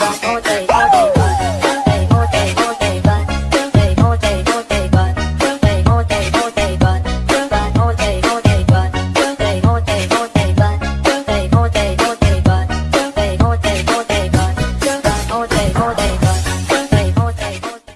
All day.